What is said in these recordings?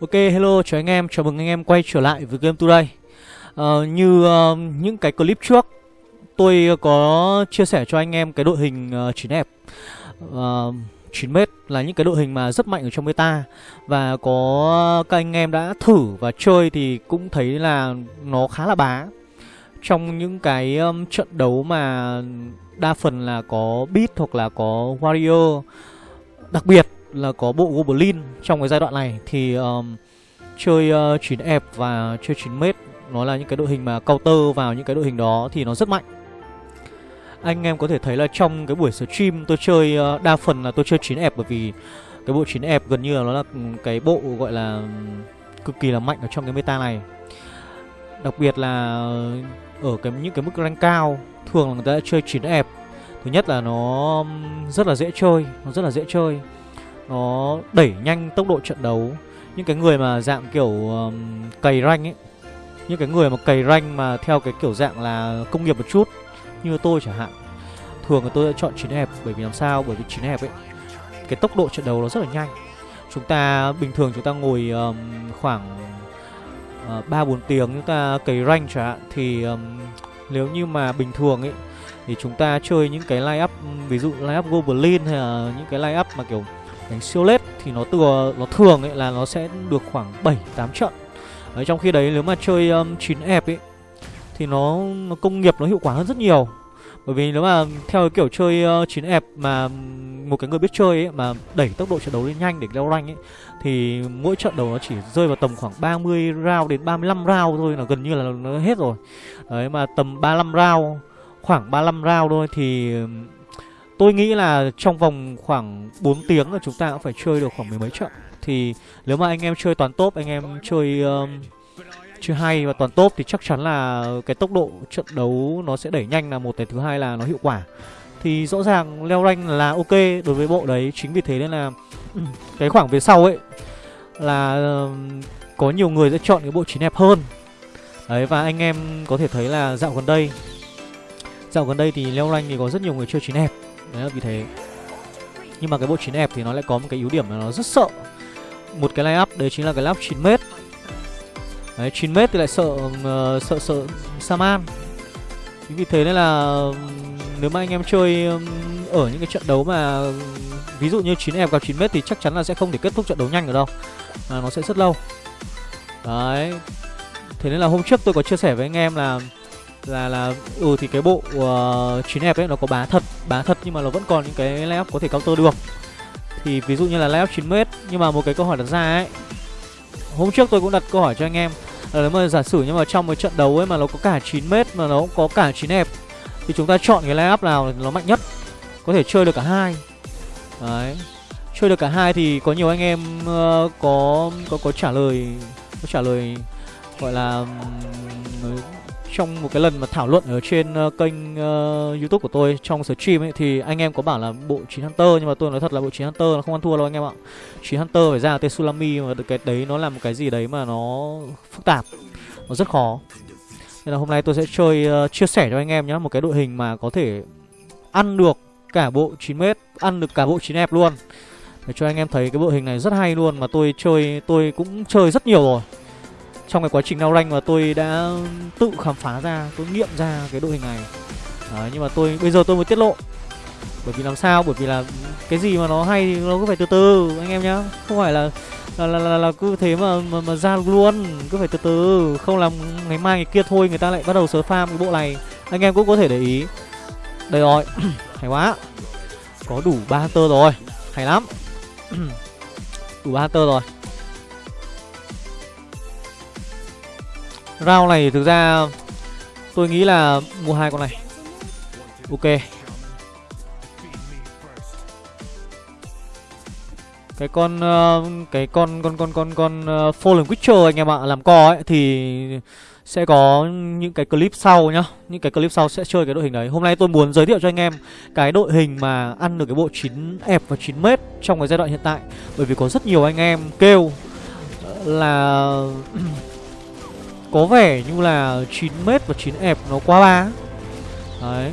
Ok, hello, chào anh em, chào mừng anh em quay trở lại với Game Today. Uh, Như uh, những cái clip trước Tôi có chia sẻ cho anh em cái đội hình uh, 9 đẹp uh, 9m là những cái đội hình mà rất mạnh ở trong meta Và có các anh em đã thử và chơi thì cũng thấy là nó khá là bá. Trong những cái um, trận đấu mà đa phần là có Beat hoặc là có Warrior Đặc biệt là có bộ Goblin trong cái giai đoạn này thì um, chơi uh, 9 ép và chơi 9 mét nó là những cái đội hình mà counter vào những cái đội hình đó thì nó rất mạnh. Anh em có thể thấy là trong cái buổi stream tôi chơi uh, đa phần là tôi chơi 9 ép bởi vì cái bộ 9 ép gần như là nó là cái bộ gọi là cực kỳ là mạnh ở trong cái meta này. Đặc biệt là ở cái những cái mức rank cao thường là người ta đã chơi 9 ép. Thứ nhất là nó rất là dễ chơi, nó rất là dễ chơi nó đẩy nhanh tốc độ trận đấu. Những cái người mà dạng kiểu um, cày ranh ấy những cái người mà cày ranh mà theo cái kiểu dạng là công nghiệp một chút như tôi chẳng hạn thường là tôi sẽ chọn chín hẹp bởi vì làm sao? Bởi vì chín hẹp ấy cái tốc độ trận đấu nó rất là nhanh. Chúng ta bình thường chúng ta ngồi um, khoảng ờ, ba uh, bốn tiếng chúng ta cày ranh chẳng hạn thì um, nếu như mà bình thường ấy thì chúng ta chơi những cái line up ví dụ line up goblin hay là những cái line up mà kiểu đánh siêu lết thì nó thừa nó thường ấy là nó sẽ được khoảng 7 8 trận. Đấy, trong khi đấy nếu mà chơi um, 9 ép ấy thì nó, nó công nghiệp nó hiệu quả hơn rất nhiều. Bởi vì nếu mà theo cái kiểu chơi uh, 9 ép mà một cái người biết chơi ấy mà đẩy tốc độ trận đấu lên nhanh để leo rank ấy thì mỗi trận đấu nó chỉ rơi vào tầm khoảng 30 round đến 35 round thôi là gần như là nó hết rồi. Đấy mà tầm 35 round khoảng 35 round thôi thì Tôi nghĩ là trong vòng khoảng 4 tiếng là chúng ta cũng phải chơi được khoảng mười mấy trận. Thì nếu mà anh em chơi toàn top, anh em chơi um, chơi hay và toàn top thì chắc chắn là cái tốc độ trận đấu nó sẽ đẩy nhanh là một cái thứ hai là nó hiệu quả. Thì rõ ràng leo rank là ok đối với bộ đấy chính vì thế nên là cái khoảng về sau ấy là um, có nhiều người sẽ chọn cái bộ chín đẹp hơn. Đấy và anh em có thể thấy là dạo gần đây dạo gần đây thì leo rank thì có rất nhiều người chơi chín đẹp đấy là vì thế. Nhưng mà cái bộ 9 ép thì nó lại có một cái yếu điểm là nó rất sợ. Một cái line up đấy chính là cái lap 9 mét. Đấy 9 mét thì lại sợ uh, sợ sợ saman. Chính vì thế nên là nếu mà anh em chơi ở những cái trận đấu mà ví dụ như 9 đẹp gặp 9 mét thì chắc chắn là sẽ không thể kết thúc trận đấu nhanh được đâu. À, nó sẽ rất lâu. Đấy. Thế nên là hôm trước tôi có chia sẻ với anh em là là là ừ thì cái bộ uh, 9 ép ấy nó có bá thật bá thật nhưng mà nó vẫn còn những cái layup có thể counter được. Thì ví dụ như là layup 9 m nhưng mà một cái câu hỏi đặt ra ấy. Hôm trước tôi cũng đặt câu hỏi cho anh em. Là nếu mà giả sử nhưng mà trong một trận đấu ấy mà nó có cả 9 m mà nó cũng có cả chín ép thì chúng ta chọn cái layup nào nó mạnh nhất? Có thể chơi được cả hai. Đấy. Chơi được cả hai thì có nhiều anh em uh, có có có trả lời có trả lời gọi là um, trong một cái lần mà thảo luận ở trên uh, kênh uh, YouTube của tôi trong stream ấy thì anh em có bảo là bộ 9 Hunter nhưng mà tôi nói thật là bộ 9 Hunter nó không ăn thua đâu anh em ạ. 9 Hunter phải ra tên Sulami mà cái đấy nó là một cái gì đấy mà nó phức tạp. Nó rất khó. Nên là hôm nay tôi sẽ chơi uh, chia sẻ cho anh em nhé một cái đội hình mà có thể ăn được cả bộ 9m, ăn được cả bộ 9 ép luôn. Để cho anh em thấy cái bộ hình này rất hay luôn mà tôi chơi tôi cũng chơi rất nhiều rồi trong cái quá trình nao rank mà tôi đã tự khám phá ra tôi nghiệm ra cái đội hình này. Đấy, nhưng mà tôi bây giờ tôi mới tiết lộ. Bởi vì làm sao? Bởi vì là cái gì mà nó hay thì nó cứ phải từ từ anh em nhá. Không phải là là là, là, là cứ thế mà, mà mà ra luôn cứ phải từ từ. Không làm ngày mai ngày kia thôi người ta lại bắt đầu sớm farm cái bộ này. Anh em cũng có thể để ý. Đây rồi hay quá. Có đủ ba tơ rồi hay lắm. Đủ ba tơ rồi. Round này thực ra tôi nghĩ là mua hai con này. Ok. Cái con uh, cái con con con con con uh, Fallen Witcher anh em ạ, làm co ấy thì sẽ có những cái clip sau nhá Những cái clip sau sẽ chơi cái đội hình đấy Hôm nay tôi muốn giới thiệu cho anh em Cái đội hình mà ăn được cái bộ 9 ép và 9m Trong cái giai đoạn hiện tại Bởi vì có rất nhiều anh em kêu Là có vẻ như là 9m và 9 ẹp nó quá ba, Đấy.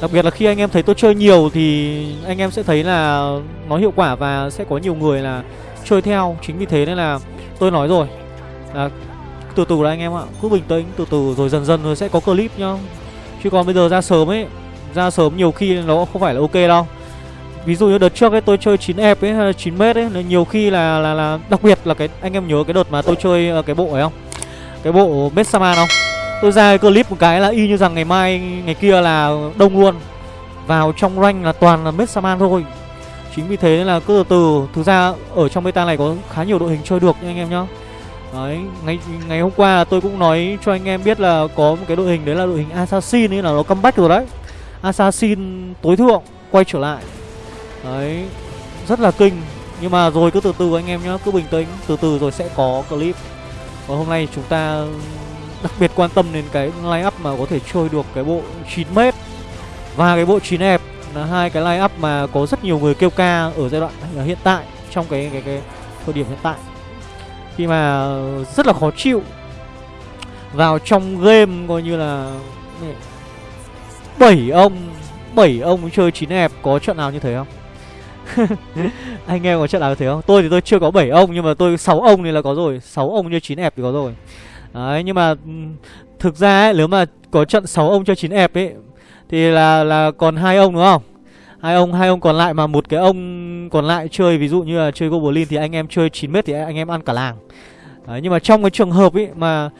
Đặc biệt là khi anh em thấy tôi chơi nhiều thì anh em sẽ thấy là nó hiệu quả và sẽ có nhiều người là chơi theo. Chính vì thế nên là tôi nói rồi. Là từ từ là anh em ạ. Cứ bình tĩnh từ từ rồi dần dần rồi sẽ có clip nhá. Chứ còn bây giờ ra sớm ấy ra sớm nhiều khi nó không phải là ok đâu. Ví dụ như đợt trước ấy tôi chơi 9 ép ấy hay là 9 mét ấy nhiều khi là là là đặc biệt là cái anh em nhớ cái đợt mà tôi chơi ờ, cái bộ ấy không? Cái bộ Metsama không tôi ra cái clip một cái là y như rằng ngày mai ngày kia là đông luôn vào trong rank là toàn là Messaman thôi chính vì thế là cứ từ từ thực ra ở trong beta này có khá nhiều đội hình chơi được nha anh em nhá Đấy, ngày ngày hôm qua là tôi cũng nói cho anh em biết là có một cái đội hình đấy là đội hình Assassin ấy là nó comeback rồi đấy. Assassin tối thượng quay trở lại. Đấy, rất là kinh. Nhưng mà rồi cứ từ từ anh em nhá, cứ bình tĩnh, từ từ rồi sẽ có clip. Và hôm nay chúng ta đặc biệt quan tâm đến cái line up mà có thể chơi được cái bộ 9m và cái bộ 9 đẹp là hai cái line up mà có rất nhiều người kêu ca ở giai đoạn hiện tại, trong cái cái cái thời điểm hiện tại. Khi mà rất là khó chịu. Vào trong game coi như là bảy ông bảy ông chơi chín đẹp có trận nào như thế không? anh em có trận nào như thế không? Tôi thì tôi chưa có bảy ông nhưng mà tôi sáu ông thì là có rồi. Sáu ông như chín đẹp thì có rồi. Đấy nhưng mà ừ, thực ra ấy, nếu mà có trận 6 ông cho 9 ép ấy thì là là còn hai ông đúng không? Hai ông hai ông còn lại mà một cái ông còn lại chơi ví dụ như là chơi goblin thì anh em chơi 9 mét thì anh em ăn cả làng. Đấy, nhưng mà trong cái trường hợp ấy mà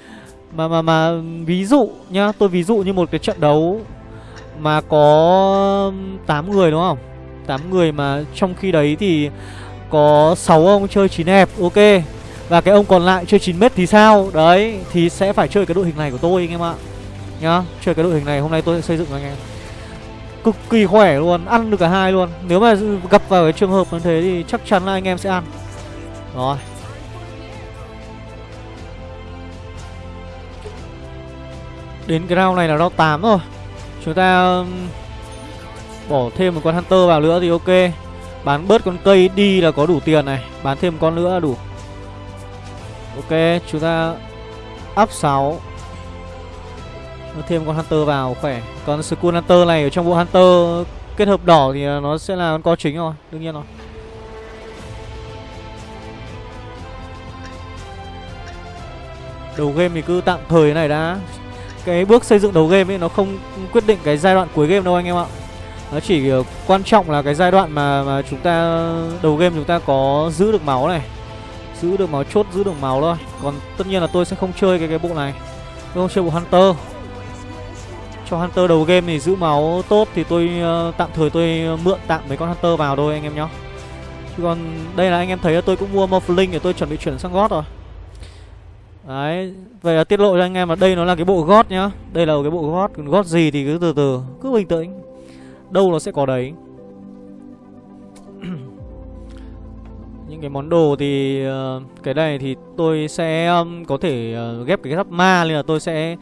mà mà mà ví dụ nhá tôi ví dụ như một cái trận đấu mà có 8 người đúng không? 8 người mà trong khi đấy thì có 6 ông chơi 9 hẹp, ok. Và cái ông còn lại chơi 9 mét thì sao? Đấy, thì sẽ phải chơi cái đội hình này của tôi anh em ạ. Nhá, chơi cái đội hình này, hôm nay tôi sẽ xây dựng anh em. Cực kỳ khỏe luôn, ăn được cả hai luôn. Nếu mà gặp vào cái trường hợp như thế thì chắc chắn là anh em sẽ ăn. Rồi. Đến cái round này là round 8 rồi. Chúng ta um, bỏ thêm một con hunter vào nữa thì ok. Bán bớt con cây đi là có đủ tiền này. Bán thêm con nữa là đủ. Ok, chúng ta up 6 thêm con Hunter vào, khỏe. Còn Skull Hunter này ở trong bộ Hunter kết hợp đỏ thì nó sẽ là con co chính rồi, Đương nhiên rồi. Đầu game thì cứ tạm thời này đã. Cái bước xây dựng đầu game ấy, nó không quyết định cái giai đoạn cuối game đâu anh em ạ. Nó chỉ ờ, quan trọng là cái giai đoạn mà, mà chúng ta Đầu game chúng ta có giữ được máu này Giữ được máu chốt, giữ được máu thôi Còn tất nhiên là tôi sẽ không chơi cái cái bộ này Tôi không chơi bộ Hunter cho Hunter đầu game thì giữ máu tốt thì tôi uh, tạm thời tôi mượn tạm mấy con Hunter vào thôi anh em nhá. Chứ còn đây là anh em thấy là tôi cũng mua Morphling để tôi chuẩn bị chuyển sang God rồi. Đấy, vậy là tiết lộ cho anh em là đây nó là cái bộ God nhá. Đây là cái bộ God, còn God gì thì cứ từ từ, cứ bình tĩnh. Đâu nó sẽ có đấy. Những cái món đồ thì uh, cái này thì tôi sẽ um, có thể uh, ghép cái giáp ma nên là tôi sẽ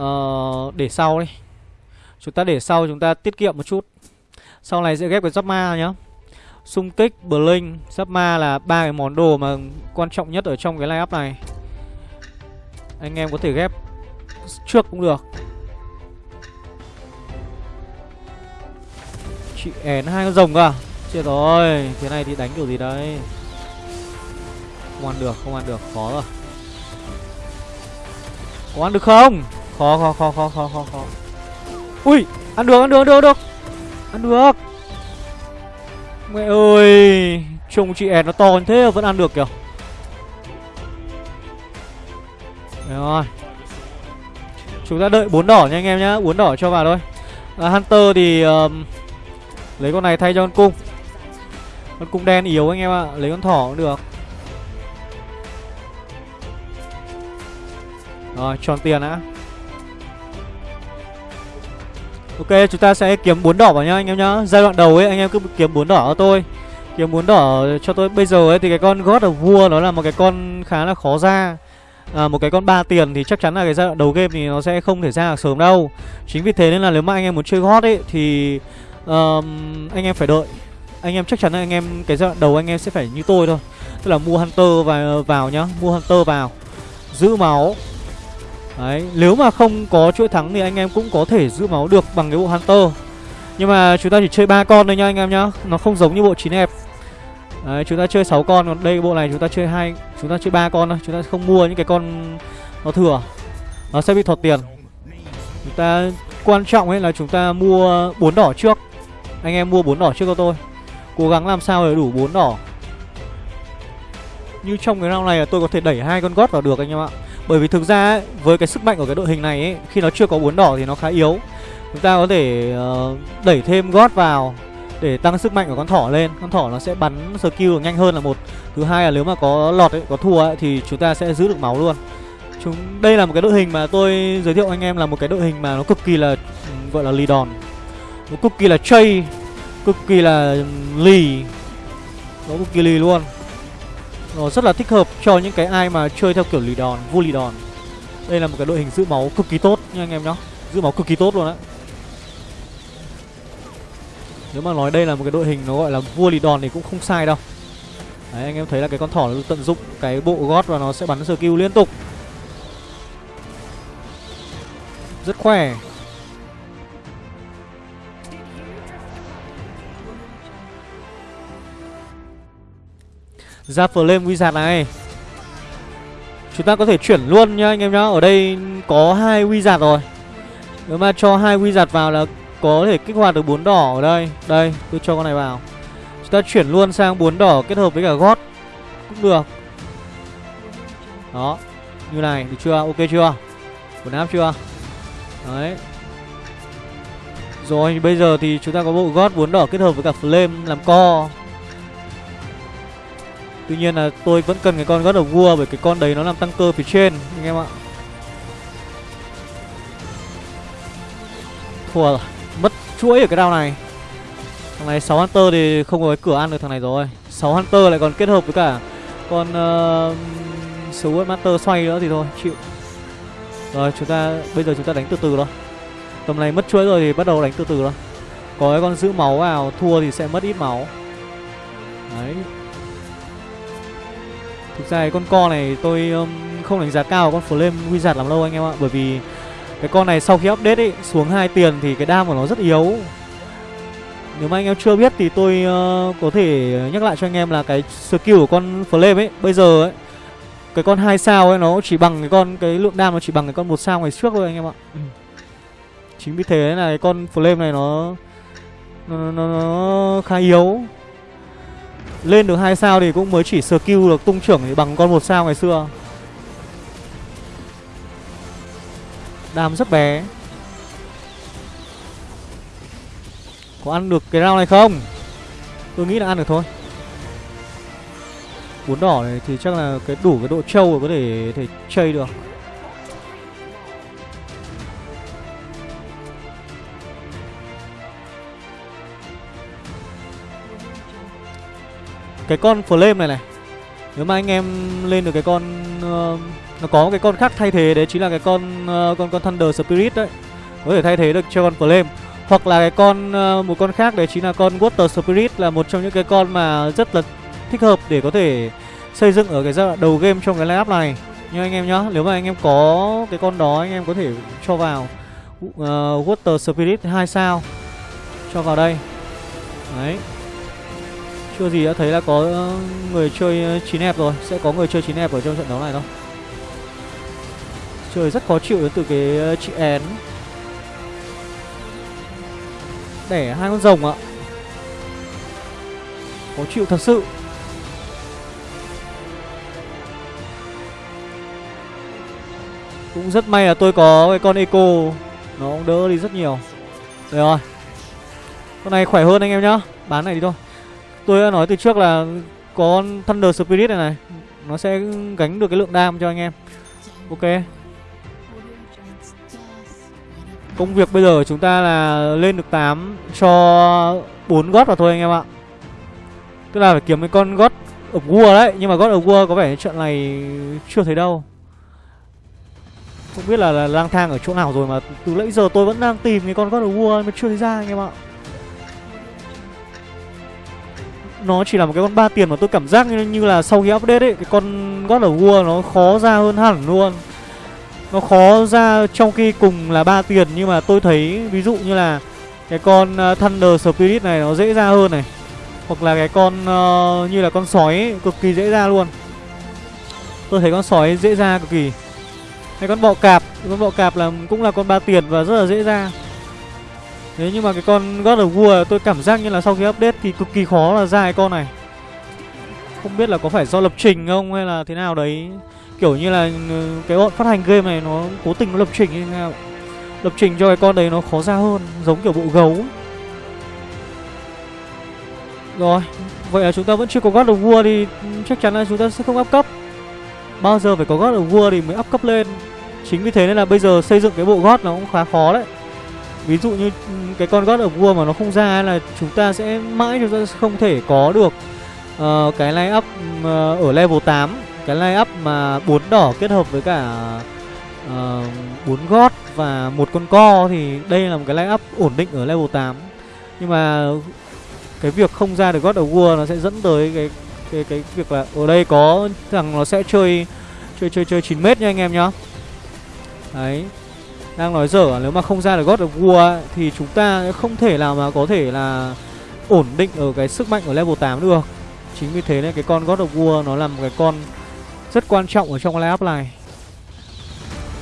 uh, để sau đi. Chúng ta để sau chúng ta tiết kiệm một chút. Sau này sẽ ghép cái giáp ma nhá. Xung kích blink giáp ma là ba cái món đồ mà quan trọng nhất ở trong cái line up này. Anh em có thể ghép trước cũng được. Chị én hai con rồng à? Chết rồi thế này thì đánh kiểu gì đấy không ăn được không ăn được khó rồi. Có ăn được không? Khó khó khó khó khó khó khó. Ui ăn được ăn được ăn được ăn được. Ăn được. Mẹ ơi trông chị én nó to như thế vẫn ăn được kìa. Đấy rồi. Chúng ta đợi bốn đỏ nha anh em nhá bốn đỏ cho vào thôi. À, hunter thì uh, lấy con này thay cho con cung. Con cung đen yếu anh em ạ lấy con thỏ cũng được. Rồi tròn tiền đã. Ok chúng ta sẽ kiếm bốn đỏ vào nhá anh em nhá. Giai đoạn đầu ấy anh em cứ kiếm bốn đỏ cho tôi. Kiếm bốn đỏ cho tôi. Bây giờ ấy thì cái con God of War nó là một cái con khá là khó ra. À, Một cái con ba tiền thì chắc chắn là cái giai đoạn đầu game thì nó sẽ không thể ra được sớm đâu. Chính vì thế nên là nếu mà anh em muốn chơi hot ấy Thì um, anh em phải đợi. Anh em chắc chắn là anh em cái giai đoạn đầu anh em sẽ phải như tôi thôi. Tức là mua Hunter vào, vào nhá. Mua Hunter vào. Giữ máu. Đấy, nếu mà không có chuỗi thắng thì anh em cũng có thể giữ máu được bằng cái bộ Hunter. Nhưng mà chúng ta chỉ chơi ba con thôi nhá anh em nhá. Nó không giống như bộ chín hẹp Đấy, chúng ta chơi 6 con còn đây bộ này chúng ta chơi hai chúng ta chơi ba con thôi. Chúng ta không mua những cái con nó thừa. Nó sẽ bị thọt tiền. Chúng ta quan trọng ấy là chúng ta mua bốn đỏ trước anh em mua bốn đỏ trước cho tôi. Cố gắng làm sao để đủ bốn đỏ. Như trong cái round này là tôi có thể đẩy hai con gót vào được anh em ạ. Bởi vì thực ra ấy, với cái sức mạnh của cái đội hình này ấy, khi nó chưa có bốn đỏ thì nó khá yếu. Chúng ta có thể uh, đẩy thêm gót vào để tăng sức mạnh của con thỏ lên. Con thỏ nó sẽ bắn skill nhanh hơn là một. Thứ hai là nếu mà có lọt ấy có thua ấy, thì chúng ta sẽ giữ được máu luôn. Chúng đây là một cái đội hình mà tôi giới thiệu anh em là một cái đội hình mà nó cực kỳ là ừ, gọi là lì đòn nó cực kỳ là chay cực kỳ là lì. Nó cực kỳ lì luôn. Nó rất là thích hợp cho những cái ai mà chơi theo kiểu lì đòn, vua lì đòn. Đây là một cái đội hình giữ máu cực kỳ tốt nha anh em nhá. Giữ máu cực kỳ tốt luôn đấy nếu mà nói đây là một cái đội hình nó gọi là vua lì đòn thì cũng không sai đâu. Đấy, anh em thấy là cái con thỏ nó tận dụng cái bộ gót và nó sẽ bắn skill liên tục. Rất khỏe. Ra flame wizard này. Chúng ta có thể chuyển luôn nhá anh em nhá. Ở đây có hai wizard rồi. Nếu mà cho hai wizard vào là có thể kích hoạt được bốn đỏ ở đây. Đây, tôi cho con này vào. Chúng ta chuyển luôn sang bốn đỏ kết hợp với cả gót Cũng được. Đó, Như này được chưa? Ok chưa? Quần áp chưa? Đấy. Rồi, bây giờ thì chúng ta có bộ gót bốn đỏ kết hợp với cả flame làm co. Tuy nhiên là tôi vẫn cần cái con gót of vua Bởi cái con đấy nó làm tăng cơ phía trên Anh em ạ. Thua rồi Mất chuỗi ở cái đao này. Thằng này 6 Hunter thì không có cái cửa ăn được thằng này rồi. 6 Hunter lại còn kết hợp với cả Con uh, Sword Master xoay nữa thì thôi chịu. Rồi chúng ta Bây giờ chúng ta đánh từ từ thôi. Tầm này mất chuỗi rồi thì bắt đầu đánh từ từ thôi. Có cái con giữ máu vào Thua thì sẽ mất ít máu. Đấy. Thực ra cái con co này tôi um, không đánh giá cao con Flame Wizard làm lâu anh em ạ. Bởi vì cái con này sau khi update ấy xuống hai tiền thì cái đam của nó rất yếu. Nếu mà anh em chưa biết thì tôi uh, có thể nhắc lại cho anh em là cái skill của con Flame ấy Bây giờ ấy cái con hai sao ấy nó chỉ bằng cái con cái lượng đam nó chỉ bằng cái con một sao ngày trước thôi anh em ạ. Ừ. Chính vì thế là cái con Flame này nó nó, nó, nó khá yếu lên được hai sao thì cũng mới chỉ skill được tung trưởng thì bằng con một sao ngày xưa. Đam rất bé. Có ăn được cái round này không? Tôi nghĩ là ăn được thôi. Bốn đỏ này thì chắc là cái đủ cái độ trâu có thể thể chơi được. Cái con flame này này. Nếu mà anh em lên được cái con uh, Nó có cái con khác thay thế Đấy chính là cái con uh, con con Thunder Spirit đấy. Có thể thay thế được cho con flame. Hoặc là cái con uh, một con khác đấy chính là con Water Spirit Là một trong những cái con mà rất là thích hợp để có thể xây dựng ở cái giai đoạn đầu game trong cái lineup này. Như anh em nhá Nếu mà anh em có cái con đó anh em có thể cho vào uh, Water Spirit 2 sao. Cho vào đây. Đấy chưa gì đã thấy là có ờ, người chơi ờ, chín hẹp rồi. Sẽ có người chơi chín hẹp ở trong trận đấu này thôi trời rất khó chịu đến từ cái ờ, chị én. Đẻ hai con rồng ạ. Khó chịu thật sự. Cũng rất may là tôi có cái con Eco. Nó cũng đỡ đi rất nhiều. Được rồi. Con này khỏe hơn anh em nhá. Bán này đi thôi. Tôi đã nói từ trước là có Thunder Spirit này này. Nó sẽ gánh được cái lượng đam cho anh em. Ok. Công việc bây giờ chúng ta là lên được 8 cho 4 gót vào thôi anh em ạ. Tức là phải kiếm cái con gót ở vua đấy. Nhưng mà gót ở vua có vẻ trận này chưa thấy đâu. Không biết là, là lang thang ở chỗ nào rồi mà từ nãy giờ tôi vẫn đang tìm cái con gót ở vua mà chưa thấy ra anh em ạ. Nó chỉ là một cái con ba tiền mà tôi cảm giác như, như là sau khi update ấy cái con God of War nó khó ra hơn hẳn luôn. Nó khó ra trong khi cùng là ba tiền nhưng mà tôi thấy ví dụ như là cái con ờ, Thunder Spirit này nó dễ ra hơn này. Hoặc là cái con uh, như là con sói ấy, cực kỳ dễ ra luôn. Tôi thấy con sói dễ ra cực kỳ. Hay con bọ cạp Con bọ cạp là cũng là con ba tiền và rất là dễ ra. Thế nhưng mà cái con God of War tôi cảm giác như là sau khi update thì cực kỳ khó là ra cái con này. Không biết là có phải do lập trình không hay là thế nào đấy. Kiểu như là ừ, cái bọn phát hành game này nó cố tình nó lập trình như thế nào. Lập trình cho cái con đấy nó khó ra hơn, Giống kiểu bộ gấu. Rồi, Vậy là chúng ta vẫn chưa có God of War thì chắc chắn là chúng ta sẽ không up cấp. Bao giờ phải có God of War thì mới up cấp lên. Chính vì thế nên là bây giờ xây dựng cái bộ God nó cũng khá khó đấy. Ví dụ như cái con God of War mà nó không ra là chúng ta sẽ mãi chúng ta sẽ không thể có được uh, cái line up uh, ở level 8 Cái line up mà bốn đỏ kết hợp với cả ờ, bốn uh, gót và một con co thì đây là một cái line up ổn định ở level 8 Nhưng mà cái việc không ra được God of War nó sẽ dẫn tới cái cái cái việc là ở đây có thằng nó sẽ chơi chơi chơi chơi 9 mét nha anh em nhá. Đấy. Đang nói dở nếu mà không ra được God of War thì chúng ta không thể nào mà có thể là ổn định ở cái sức mạnh ở level 8 được. Chính vì thế nên cái con God of War nó là một cái con rất quan trọng ở trong cái lineup này.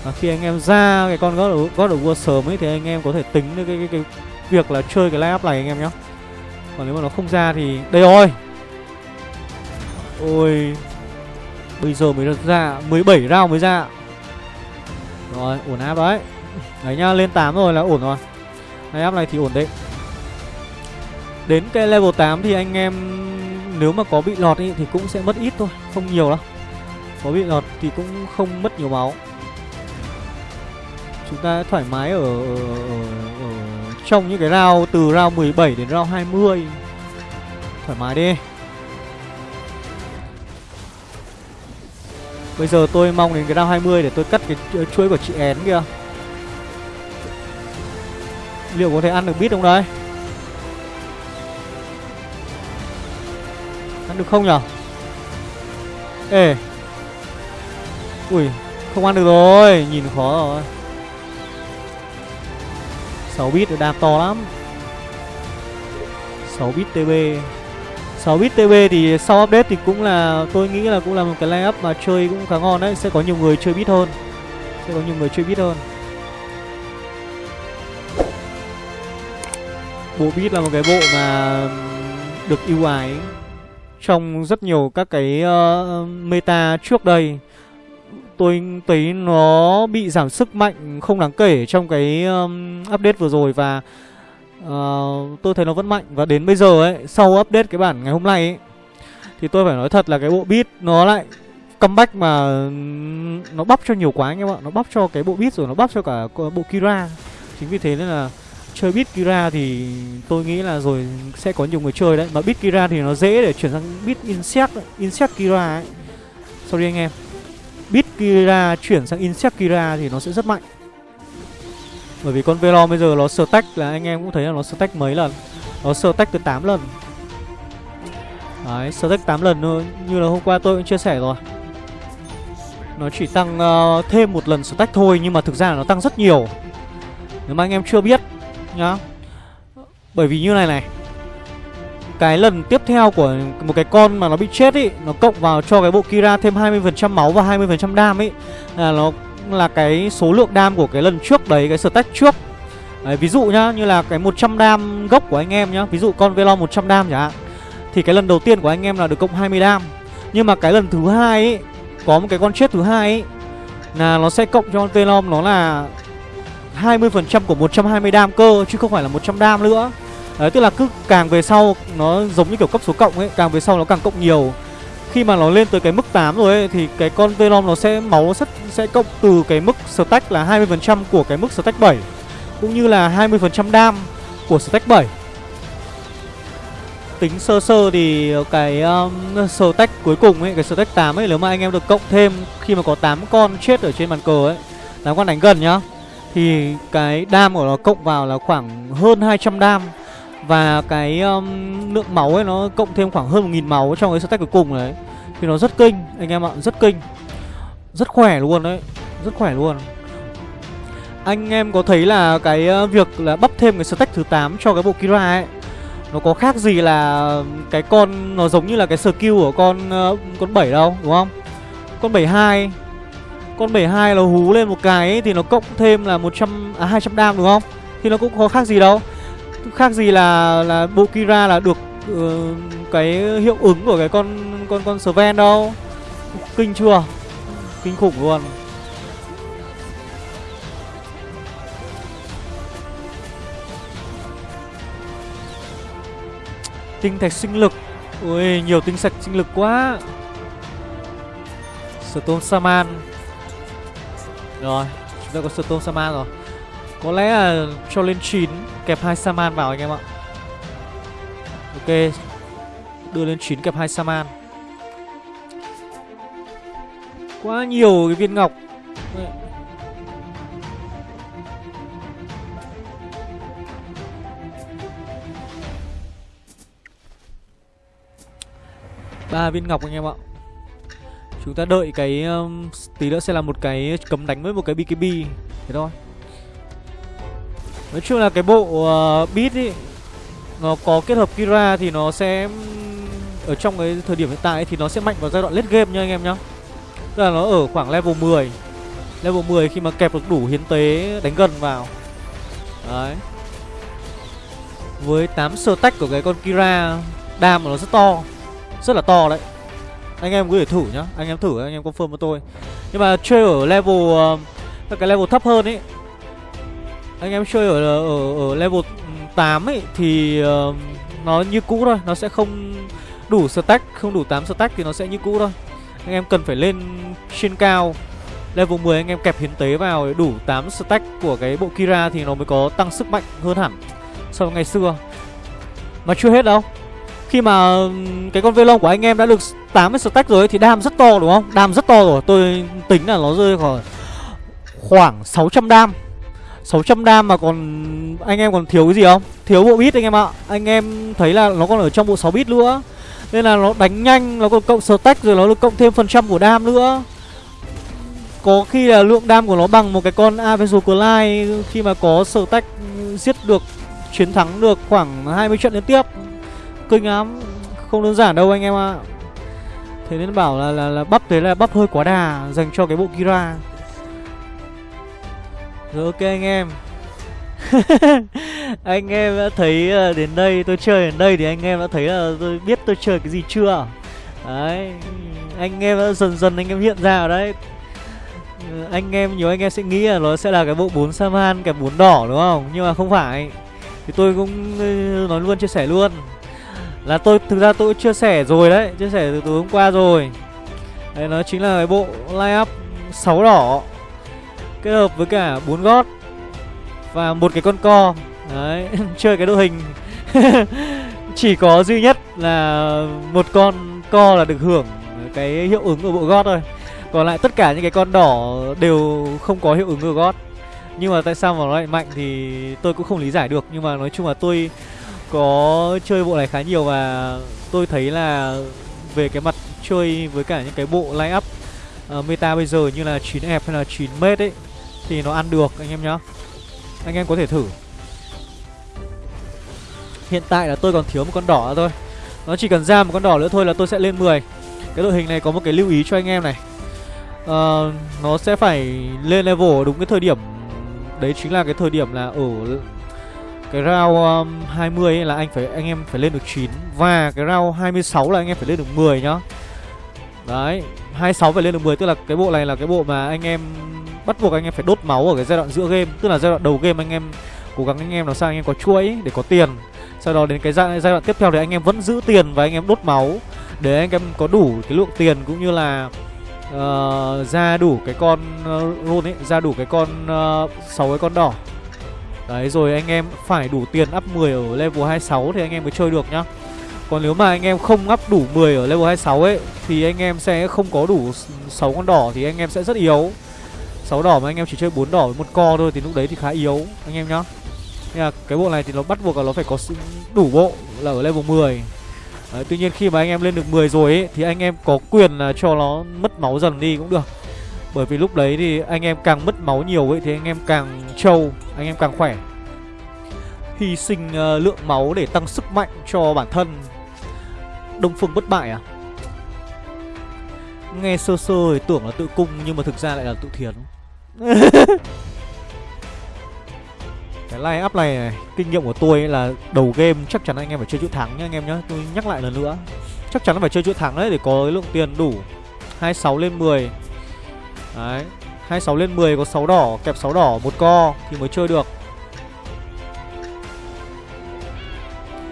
Và khi anh em ra cái con God of, God of War sớm ấy thì anh em có thể tính được cái, cái, cái việc là chơi cái lineup này anh em nhé. Còn nếu mà nó không ra thì đây rồi. Ôi Bây giờ mới được ra 17 round mới ra Rồi ổn áp đấy Đấy nhá lên 8 rồi là ổn rồi. Này áp này thì ổn định Đến cái level 8 thì anh em Nếu mà có bị lọt ý, thì cũng sẽ mất ít thôi Không nhiều đâu. Có bị lọt thì cũng không mất nhiều máu. Chúng ta thoải mái ở, ở, ở, ở Trong những cái round từ round 17 đến round 20 Thoải mái đi. Bây giờ tôi mong đến cái round 20 để tôi cắt cái chuỗi của chị én kia Liệu có thể ăn được bít không đấy Ăn được không nhở? Ê. Ui Không ăn được rồi Nhìn khó rồi. 6 bit đạp to lắm. 6 bit TB 6 bit TB thì sau update thì cũng là tôi nghĩ là cũng là một cái lineup mà chơi cũng khá ngon đấy, sẽ có nhiều người chơi bit hơn. Sẽ có nhiều người chơi bit hơn. Bộ bit là một cái bộ mà được ưu ái trong rất nhiều các cái uh, meta trước đây. Tôi thấy nó bị giảm sức mạnh không đáng kể trong cái um, update vừa rồi và uh, tôi thấy nó vẫn mạnh. Và đến bây giờ ấy sau update cái bản ngày hôm nay ấy thì tôi phải nói thật là cái bộ beat nó lại comeback mà nó bắp cho nhiều quá anh em ạ. Nó bắp cho cái bộ beat rồi nó bắp cho cả ờ, bộ Kira. Chính vì thế nên là chơi bit Kira thì tôi nghĩ là rồi sẽ có nhiều người chơi đấy. Mà bit Kira thì nó dễ để chuyển sang bit insect insect Kira ấy. Sorry anh em. Bit Kira chuyển sang insect Kira thì nó sẽ rất mạnh. Bởi vì con Velom bây giờ nó stack là anh em cũng thấy là nó stack mấy lần? Nó stack từ 8 lần. Đấy, stack 8 lần thôi. Như là hôm qua tôi cũng chia sẻ rồi. Nó chỉ tăng uh, thêm một lần stack thôi Nhưng mà thực ra là nó tăng rất nhiều. Nếu mà anh em chưa biết nhá. Bởi vì như này này Cái lần tiếp theo của một cái con mà nó bị chết ý Nó cộng vào cho cái bộ Kira thêm 20% máu và 20% đam ấy Là nó là cái số lượng đam của cái lần trước đấy Cái stack trước. Đấy, Ví dụ nhá như là cái 100 đam gốc của anh em nhá Ví dụ con Velon 100 đam chẳng hạn Thì cái lần đầu tiên của anh em là được cộng 20 đam. Nhưng mà cái lần thứ hai ấy Có một cái con chết thứ hai ấy Là nó sẽ cộng cho con Velon nó là 20% của 120 đam cơ Chứ không phải là 100 đam nữa. Đấy tức là cứ càng về sau Nó giống như kiểu cấp số cộng ấy Càng về sau nó càng cộng nhiều. Khi mà nó lên tới cái mức 8 rồi ấy thì cái con Venom nó sẽ máu nó sẽ, sẽ cộng từ cái mức stack là 20% của cái mức stack 7 cũng như là 20% đam của stack 7. Tính sơ sơ thì cái um, stack cuối cùng ấy, cái stack 8 ấy nếu mà anh em được cộng thêm khi mà có 8 con chết ở trên bàn cờ ấy, 8 con đánh gần nhá thì cái đam của nó cộng vào là khoảng hơn 200 đam. Và cái um, lượng máu ấy nó cộng thêm khoảng hơn 1.000 máu trong cái stack cuối cùng đấy. Thì nó rất kinh anh em ạ, rất kinh. Rất khỏe luôn đấy, rất khỏe luôn. Anh em có thấy là cái uh, việc là bắp thêm cái stack thứ 8 cho cái bộ Kira ấy Nó có khác gì là cái con Nó giống như là cái skill của con uh, Con 7 đâu đúng không? Con 72 con 72 nó hú lên một cái ấy, Thì nó cộng thêm là 100 à 200 đam đúng không? Thì nó cũng có khác gì đâu. Khác gì là là bộ Kira là được uh, Cái hiệu ứng của cái con Con con Sven đâu. Kinh chưa? Kinh khủng luôn. Tinh thạch sinh lực. Ui nhiều tinh sạch sinh lực quá. Stone Saman rồi, Chúng ta có Storm Saman rồi. Có lẽ là cho lên 9 Kẹp hai Saman vào anh em ạ. Ok, Đưa lên 9 kẹp hai Saman. Quá nhiều cái viên ngọc. Ba viên ngọc anh em ạ. Chúng ta đợi cái um, Tí nữa sẽ là một cái cấm đánh với một cái BKB Thế thôi. Nói chung là cái bộ uh, beat ý Nó có kết hợp Kira thì nó sẽ um, Ở trong cái thời điểm hiện tại ấy, thì nó sẽ mạnh vào giai đoạn late game nha anh em nhá. Tức là nó ở khoảng level 10 Level 10 khi mà kẹp được đủ hiến tế đánh gần vào. Đấy. Với 8 sơ tách của cái con Kira Đam của nó rất to. Rất là to đấy. Anh em có thể thử nhá. Anh em thử anh em confirm với tôi. Nhưng mà chơi ở level uh, Cái level thấp hơn ấy. Anh em chơi ở ờ, ở, ở level ừ, 8 ấy Thì uh, Nó như cũ thôi. Nó sẽ không đủ stack Không đủ 8 stack thì nó sẽ như cũ thôi. Anh em cần phải lên trên cao. Level 10 anh em kẹp hiến tế vào để đủ 8 stack của cái bộ Kira thì nó mới có tăng sức mạnh hơn hẳn so với ngày xưa. Mà chưa hết đâu. Khi mà cái con Velong của anh em đã được 80 stack rồi thì đam rất to đúng không? Đam rất to rồi. Tôi tính là nó rơi khoảng khoảng 600 đam. 600 đam mà còn anh em còn thiếu cái gì không? Thiếu bộ bit anh em ạ. Anh em thấy là nó còn ở trong bộ 6 bit nữa. Nên là nó đánh nhanh, nó còn cộng stack rồi nó được cộng thêm phần trăm của đam nữa. Có khi là lượng đam của nó bằng một cái con Avenger Clyde khi mà có stack giết được chiến thắng được khoảng 20 trận liên tiếp kinh lắm. Không đơn giản đâu anh em ạ. Thế nên bảo là là, là bắp thế là bắp hơi quá đà Dành cho cái bộ Kira. Rồi ok anh em. Anh em đã thấy ờ, đến đây Tôi chơi đến đây thì anh em đã thấy là Tôi biết tôi chơi cái gì chưa? Đấy Anh em đã dần dần anh em hiện ra ở đấy. Ờ, anh em nhiều anh em sẽ nghĩ là nó sẽ là cái bộ bốn Saman cái bốn đỏ đúng không? Nhưng mà không phải. Thì tôi cũng ờ, nói luôn chia sẻ luôn là tôi, thực ra tôi chia sẻ rồi đấy, chia sẻ từ tối hôm qua rồi. Đấy, nó chính là cái bộ line up sáu đỏ, kết hợp với cả bốn gót và một cái con co. Đấy, chơi cái đội hình. Chỉ có duy nhất là một con co là được hưởng cái hiệu ứng của bộ gót thôi. Còn lại tất cả những cái con đỏ đều không có hiệu ứng của gót. Nhưng mà tại sao mà nó lại mạnh thì tôi cũng không lý giải được. Nhưng mà nói chung là tôi có chơi bộ này khá nhiều và tôi thấy là về cái mặt chơi với cả những cái bộ line up uh, meta bây giờ như là 9 f hay là 9 mét ấy thì nó ăn được anh em nhá. Anh em có thể thử. Hiện tại là tôi còn thiếu một con đỏ thôi. Nó chỉ cần ra một con đỏ nữa thôi là tôi sẽ lên 10. Cái đội hình này có một cái lưu ý cho anh em này. Uh, nó sẽ phải lên level đúng cái thời điểm đấy chính là cái thời điểm là ở cái round um, 20 ấy là anh phải anh em phải lên được 9 Và cái round 26 là anh em phải lên được 10 nhá. Đấy 26 phải lên được 10 Tức là cái bộ này là cái bộ mà anh em Bắt buộc anh em phải đốt máu ở cái giai đoạn giữa game Tức là giai đoạn đầu game anh em Cố gắng anh em làm sao anh em có chuỗi để có tiền. Sau đó đến cái giai, giai đoạn tiếp theo thì anh em vẫn giữ tiền Và anh em đốt máu Để anh em có đủ cái lượng tiền cũng như là uh, Ra đủ cái con ờ, uh, rune ấy Ra đủ cái con ờ, uh, 6 cái con đỏ. Đấy rồi anh em phải đủ tiền up 10 ở level 26 thì anh em mới chơi được nhá. Còn nếu mà anh em không up đủ 10 ở level 26 ấy Thì anh em sẽ không có đủ 6 con đỏ thì anh em sẽ rất yếu. 6 đỏ mà anh em chỉ chơi 4 đỏ với một co thôi thì lúc đấy thì khá yếu anh em nhá. Nên là cái bộ này thì nó bắt buộc là nó phải có đủ bộ là ở level 10 Đấy, tuy nhiên khi mà anh em lên được 10 rồi ấy Thì anh em có quyền là cho nó mất máu dần đi cũng được bởi vì lúc đấy thì anh em càng mất máu nhiều ấy Thì anh em càng trâu Anh em càng khỏe. Hy sinh uh, lượng máu để tăng sức mạnh cho bản thân. Đông Phương bất bại à? Nghe sơ sơ thì tưởng là tự cung Nhưng mà thực ra lại là tự thiền. Cái line up này, này Kinh nghiệm của tôi là đầu game chắc chắn anh em phải chơi chữ thắng nhá anh em nhá. Tôi nhắc lại lần nữa. Chắc chắn phải chơi chữ thắng đấy để có cái lượng tiền đủ. 26 lên 10 Đấy. 26 lên 10 có 6 đỏ, Kẹp 6 đỏ một co thì mới chơi được.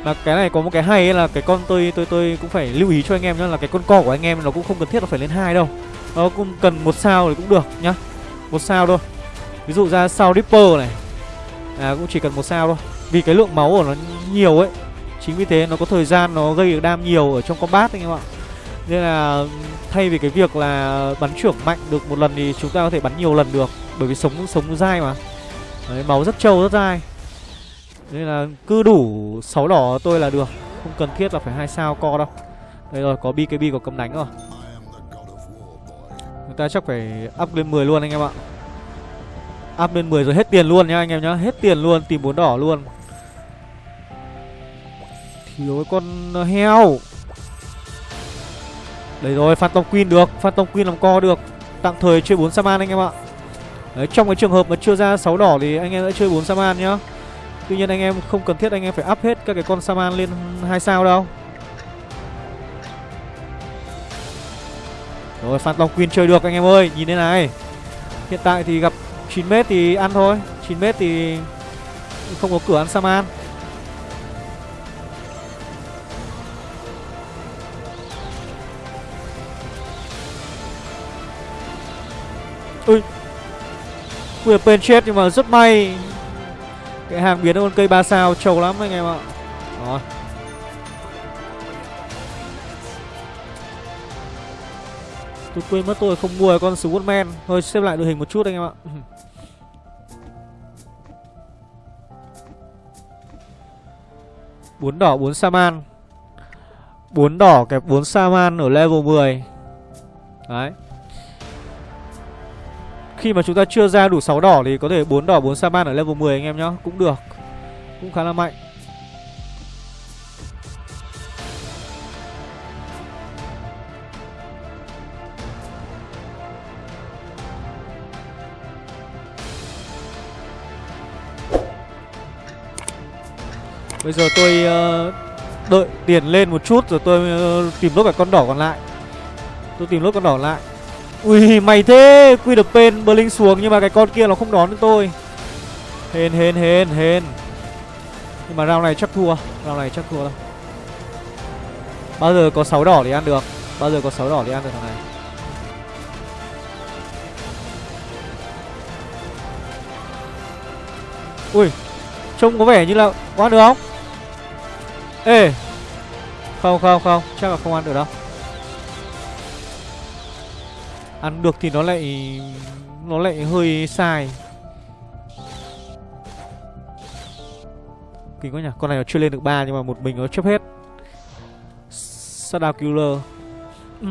Là cái này có một cái hay là cái con tôi tôi tôi cũng phải lưu ý cho anh em nhá, Là cái con co của anh em nó cũng không cần thiết là phải lên hai đâu. Nó cũng cần một sao thì cũng được nhá. Một sao thôi. Ví dụ ra sao Ripper này. À cũng chỉ cần một sao thôi. Vì cái lượng máu của nó nhiều ấy. Chính vì thế nó có thời gian nó gây được đam nhiều ở trong combat anh em ạ. Nên là thay vì cái việc là bắn trưởng mạnh được một lần thì chúng ta có thể bắn nhiều lần được Bởi vì sống sống dai mà. Đấy, máu rất trâu rất dai. Nên là cứ đủ 6 đỏ tôi là được Không cần thiết là phải hai sao co đâu. Đây rồi có BKB có cầm đánh rồi. Chúng ta chắc phải up lên 10 luôn anh em ạ. Up lên 10 rồi hết tiền luôn nhá anh em nhá Hết tiền luôn tìm bốn đỏ luôn. Thiếu con heo. Đấy rồi Phantom Queen được Phantom Queen làm co được. Tạm thời chơi 4 Saman anh em ạ. Đấy, trong cái trường hợp mà chưa ra 6 đỏ thì anh em đã chơi 4 Saman nhá. Tuy nhiên anh em không cần thiết anh em phải up hết các cái con Saman lên 2 sao đâu. Rồi Phantom Queen chơi được anh em ơi Nhìn thế này. Hiện tại thì gặp 9m thì ăn thôi 9m thì không có cửa ăn Saman. Ui. Quyền bên chết nhưng mà rất may. Cái hàng biến con cây 3 sao trâu lắm anh em ạ. Rồi Tôi quên mất tôi không mua con Swordman. Thôi xếp lại đội hình một chút anh em ạ. Bốn đỏ, bốn Saman bốn đỏ kẹp bốn Saman ở level 10 Đấy. Khi mà chúng ta chưa ra đủ 6 đỏ Thì có thể 4 đỏ 4 Saman ở level 10 anh em nhá. Cũng được. Cũng khá là mạnh. Bây giờ tôi uh, đợi tiền lên một chút rồi tôi uh, tìm lốt cả con đỏ còn lại. Tôi tìm lốt con đỏ lại. Ui mày thế, Quy được pen Blink xuống, nhưng mà cái con kia nó không đón được tôi. Hên hên hên hên. Nhưng mà round này chắc thua, Round này chắc thua đâu Bao giờ có 6 đỏ thì ăn được, Bao giờ có 6 đỏ thì ăn được thằng này. Ui, Trông có vẻ như là có ăn được không? Ê, Không không không, Chắc là không ăn được đâu. Ăn được thì nó lại Nó lại hơi sai. Kinh quá nhỉ? Con này nó chưa lên được ba Nhưng mà một mình nó chấp hết. Shadow Killer. Ừ.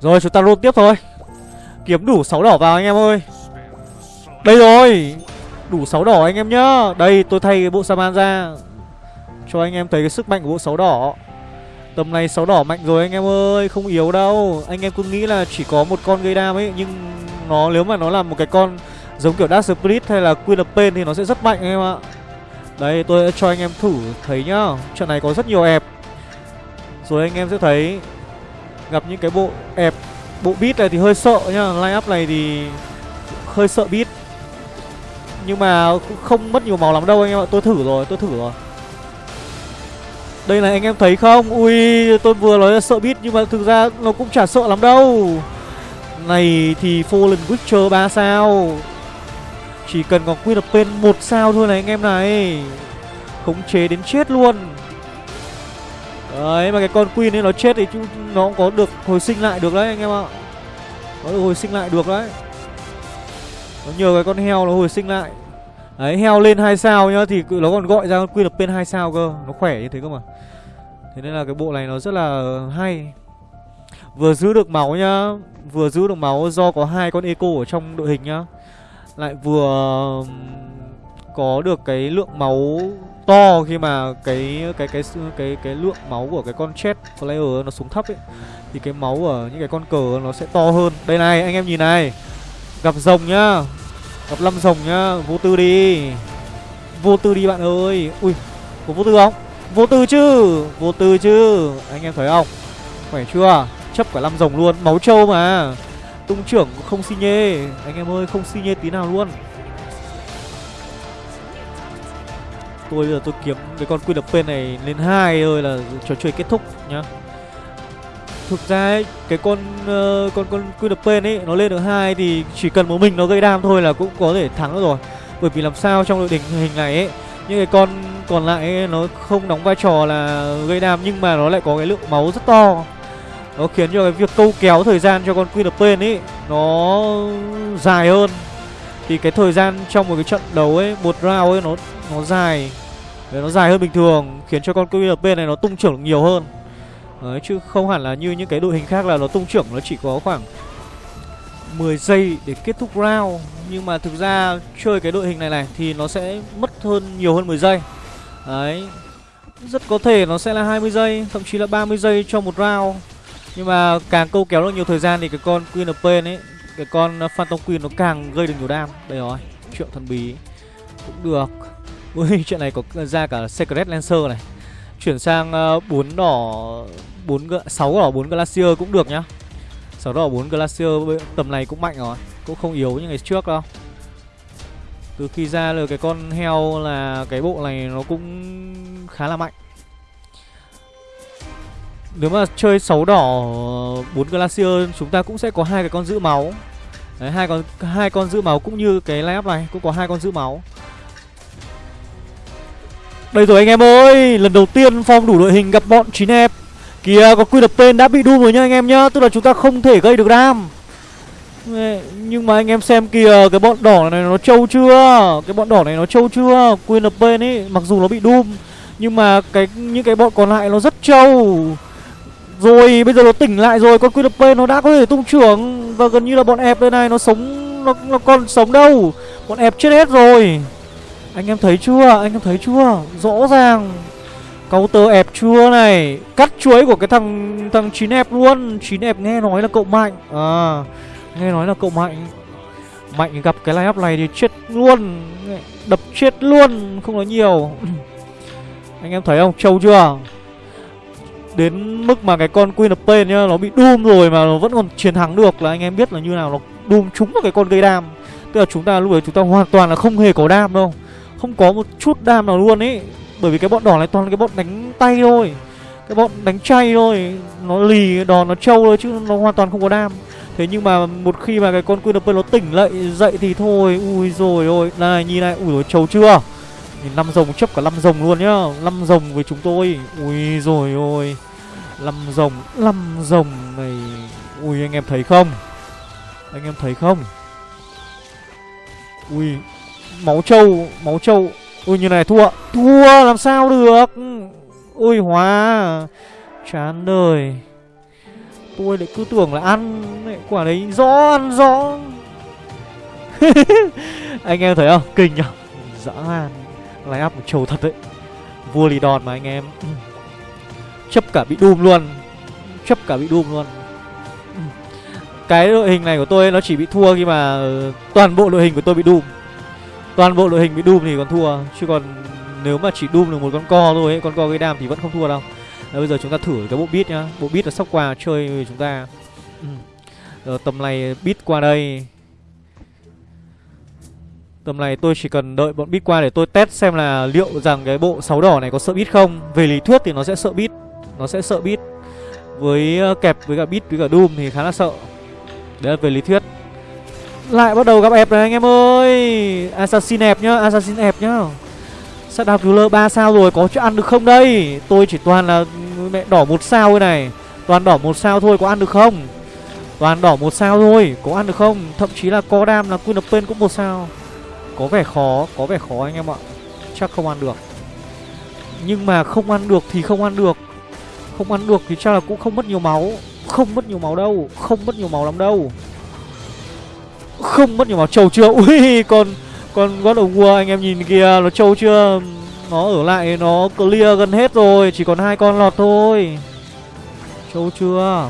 Rồi chúng ta roll tiếp thôi. Kiếm đủ 6 đỏ vào anh em ơi. Đây rồi. Đủ 6 đỏ anh em nhá. Đây tôi thay cái bộ Saman ra. Cho anh em thấy cái sức mạnh của bộ sáu đỏ Tầm này sáu đỏ mạnh rồi anh em ơi, Không yếu đâu. Anh em cứ nghĩ là chỉ có một con gây đam ấy, Nhưng nó nếu mà nó là một cái con Giống kiểu Dark Spirit hay là Queen of Pain Thì nó sẽ rất mạnh anh em ạ. Đây, tôi sẽ cho anh em thử thấy nhá. Trận này có rất nhiều ẹp. Rồi anh em sẽ thấy Gặp những cái bộ ẹp, Bộ beat này thì hơi sợ nhá. Line up này thì hơi sợ beat. Nhưng mà không mất nhiều máu lắm đâu anh em ạ. Tôi thử rồi, tôi thử rồi đây này, anh em thấy không? Ui, tôi vừa nói là sợ bit Nhưng mà thực ra nó cũng chả sợ lắm đâu. Này thì Fallen Witcher 3 sao? Chỉ cần có Queen of Pain 1 sao thôi này, anh em này. Khống chế đến chết luôn. Đấy, mà cái con Queen ấy nó chết thì nó cũng có được hồi sinh lại được đấy, anh em ạ. Nó được hồi sinh lại được đấy. Nó nhờ cái con heo nó hồi sinh lại. Đấy heo lên hai sao nhá Thì nó còn gọi ra quy lập bên hai sao cơ Nó khỏe như thế cơ mà Thế nên là cái bộ này nó rất là hay Vừa giữ được máu nhá Vừa giữ được máu do có hai con eco ở trong đội hình nhá Lại vừa có được cái lượng máu to khi mà cái cái cái cái cái, cái lượng máu của cái con chết player nó xuống thấp ấy thì cái máu ở những cái con cờ nó sẽ to hơn. Đây này, anh em nhìn này. Gặp rồng nhá. Gặp lâm rồng nhá, vô tư đi. Vô tư đi bạn ơi. Ui, có vô tư không? Vô tư chứ, vô tư chứ. Anh em thấy không? Khỏe chưa? Chấp cả lâm rồng luôn, máu trâu mà. Tung trưởng không xi nhê, anh em ơi, không xi nhê tí nào luôn. tôi bây giờ tôi kiếm cái con quy lập này lên hai thôi là trò chơi kết thúc nhá thực ra ấy, cái con uh, con con QDP ấy nó lên được hai thì chỉ cần một mình nó gây đam thôi là cũng có thể thắng rồi. Bởi vì làm sao trong đội đỉnh hình này ấy những cái con còn lại ấy, nó không đóng vai trò là gây đam nhưng mà nó lại có cái lượng máu rất to. Nó khiến cho cái việc câu kéo thời gian cho con QDP ấy nó dài hơn. Thì cái thời gian trong một cái trận đấu ấy một round ấy nó nó dài. Đấy, nó dài hơn bình thường khiến cho con QDP này nó tung trưởng nhiều hơn. Đấy, chứ không hẳn là như những cái đội hình khác là nó tung trưởng nó chỉ có khoảng 10 giây để kết thúc round. Nhưng mà thực ra chơi cái đội hình này này thì nó sẽ mất hơn nhiều hơn 10 giây. Đấy rất có thể nó sẽ là 20 giây thậm chí là 30 giây cho một round. Nhưng mà càng câu kéo được nhiều thời gian thì cái con Queen of Pain ấy cái con Phantom Queen nó càng gây được nhiều đam. Đây rồi triệu thần bí cũng được. Ui, chuyện này có ra cả Secret Lancer này. Chuyển sang ờ, uh, 4 đỏ 4 6 đỏ 4 Glacier cũng được nhá. 6 đỏ 4 Glacier tầm này cũng mạnh rồi Cũng không yếu như ngày trước đâu. Từ khi ra được cái con heo là cái bộ này nó cũng khá là mạnh. Nếu mà chơi 6 đỏ 4 Glacier chúng ta cũng sẽ có hai cái con giữ máu. Đấy, hai con hai con giữ máu cũng như cái lab này cũng có hai con giữ máu. Đây rồi anh em ơi Lần đầu tiên Phong đủ đội hình gặp bọn chín hẹp Kìa có quy đập tên đã bị đu rồi nhá anh em nhá Tức là chúng ta không thể gây được đam Nhưng mà anh em xem kìa Cái bọn đỏ này nó trâu chưa? Cái bọn đỏ này nó trâu chưa? Queen of Pain ấy Mặc dù nó bị doom Nhưng mà cái những cái bọn còn lại nó rất trâu. Rồi bây giờ nó tỉnh lại rồi Con Queen of Pain nó đã có thể tung trưởng. Và gần như là bọn ép đây này Nó sống Nó, nó còn sống đâu. Bọn ép chết hết rồi. Anh em thấy chưa? Anh em thấy chưa? Rõ ràng. Counter ép chưa này? Cắt chuối của cái thằng thằng chín ép luôn. Chín ép nghe nói là cậu mạnh. À Nghe nói là cậu mạnh. Mạnh gặp cái line up này thì chết luôn. Đập chết luôn, Không nói nhiều. Anh em thấy không? Trâu chưa? Đến mức mà cái con Queen of Pain nhá, Nó bị Doom rồi mà nó vẫn còn chiến thắng được Là anh em biết là như nào, Nó Doom trúng vào cái con gây đam. Tức là chúng ta, lúc đấy chúng ta hoàn toàn là không hề có đam đâu. Không có một chút đam nào luôn ấy bởi vì cái bọn đỏ này toàn là cái bọn đánh tay thôi. Cái bọn đánh chay thôi. Nó lì đòn, nó trâu thôi chứ nó hoàn toàn không có đam. Thế nhưng mà một khi mà cái con Queen of nó tỉnh lại, dậy thì thôi. Ui rồi ôi. Này, nhìn này. Ui rồi trâu chưa? Nhìn năm rồng, chấp cả năm rồng luôn nhá. Năm rồng với chúng tôi. Ui rồi ôi. Năm rồng năm rồng này. Ui, anh em thấy không? Anh em thấy không? Ui, Máu trâu Máu trâu. Ui, như này thua. Thua, làm sao được? Ui, hóa. Chán đời. Tôi lại cứ tưởng là ăn. Quả đấy, rõ, ăn rõ. Anh em thấy không? Kinh nhở? Dã man. Line up một trầu thật đấy. Vua lì đòn mà anh em. Chấp cả bị đùm luôn. Chấp cả bị đùm luôn. Cái đội hình này của tôi nó chỉ bị thua khi mà Toàn bộ đội hình của tôi bị đùm toàn bộ đội hình bị Doom thì còn thua chứ còn nếu mà chỉ Doom được một con co thôi ấy, con co gây đam thì vẫn không thua đâu. Đấy, bây giờ chúng ta thử cái bộ beat nhá. Bộ beat là sóc quà chơi với chúng ta ừ. Ờ, tầm này beat qua đây. Tầm này tôi chỉ cần đợi bọn beat qua để tôi test xem là liệu rằng cái bộ sáu đỏ này có sợ beat không. Về lý thuyết thì nó sẽ sợ beat Nó sẽ sợ beat. Với ờ, kẹp với cả beat với cả Doom thì khá là sợ. Đấy là về lý thuyết lại bắt đầu gặp ép rồi anh em ơi. Assassin ép nhá, Assassin ép nhá. Sát đào cứu lơ 3 sao rồi, Có chỗ ăn được không đây? Tôi chỉ toàn là mẹ đỏ một sao thôi này. Toàn đỏ một sao thôi, có ăn được không? Toàn đỏ một sao thôi, Có ăn được không? Thậm chí là có đam là Queen of Pain cũng một sao. Có vẻ khó, Có vẻ khó anh em ạ. Chắc không ăn được. Nhưng mà không ăn được thì không ăn được. Không ăn được thì chắc là cũng không mất nhiều máu. Không mất nhiều máu đâu, Không mất nhiều máu lắm đâu không mất nhiều máu trâu chưa? Ui, con Con God of War anh em nhìn kìa, Nó trâu chưa? Nó ở lại, nó clear gần hết rồi, Chỉ còn hai con lọt thôi. Trâu chưa?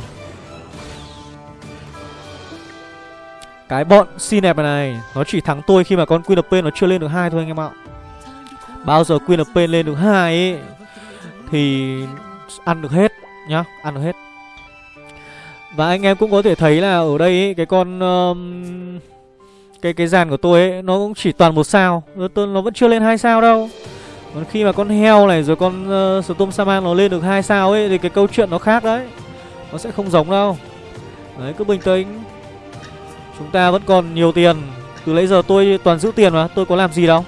Cái bọn xin đẹp này, Nó chỉ thắng tôi khi mà con Queen of Pain nó chưa lên được hai thôi anh em ạ. Bao giờ Queen of Pain lên được hai ấy, Thì ăn được hết nhá, Ăn được hết. Và anh em cũng có thể thấy là ở đây ấy, cái con um, cái cái dàn của tôi ấy nó cũng chỉ toàn một sao. Nó, nó vẫn chưa lên hai sao đâu. Còn khi mà con heo này rồi con uh, storm saman nó lên được hai sao ấy thì cái câu chuyện nó khác đấy. Nó sẽ không giống đâu. Đấy cứ bình tĩnh. Chúng ta vẫn còn nhiều tiền. Từ nãy giờ tôi toàn giữ tiền mà tôi có làm gì đâu.